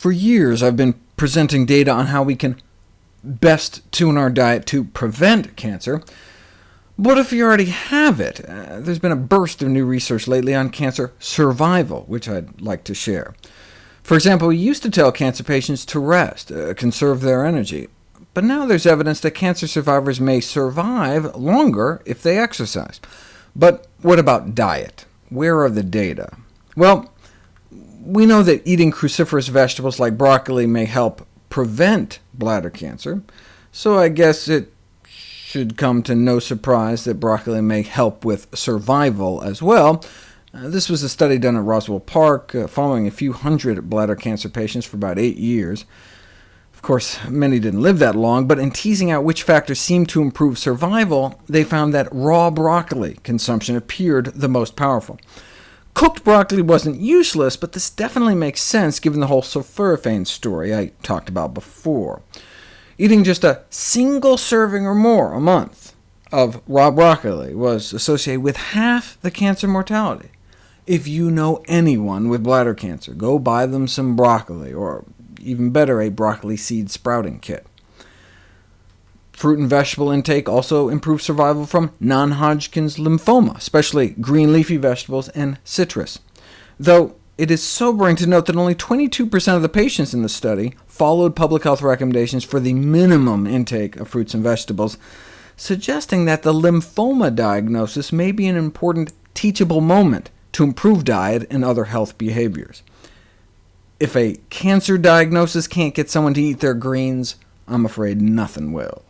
For years I've been presenting data on how we can best tune our diet to prevent cancer. But if you already have it, uh, there's been a burst of new research lately on cancer survival, which I'd like to share. For example, we used to tell cancer patients to rest, uh, conserve their energy, but now there's evidence that cancer survivors may survive longer if they exercise. But what about diet? Where are the data? Well, we know that eating cruciferous vegetables like broccoli may help prevent bladder cancer, so I guess it should come to no surprise that broccoli may help with survival as well. Uh, this was a study done at Roswell Park, uh, following a few hundred bladder cancer patients for about eight years. Of course, many didn't live that long, but in teasing out which factors seemed to improve survival, they found that raw broccoli consumption appeared the most powerful. Cooked broccoli wasn't useless, but this definitely makes sense given the whole sulforaphane story I talked about before. Eating just a single serving or more a month of raw broccoli was associated with half the cancer mortality. If you know anyone with bladder cancer, go buy them some broccoli, or even better, a broccoli seed sprouting kit. Fruit and vegetable intake also improves survival from non-Hodgkin's lymphoma, especially green leafy vegetables and citrus, though it is sobering to note that only 22% of the patients in the study followed public health recommendations for the minimum intake of fruits and vegetables, suggesting that the lymphoma diagnosis may be an important teachable moment to improve diet and other health behaviors. If a cancer diagnosis can't get someone to eat their greens, I'm afraid nothing will.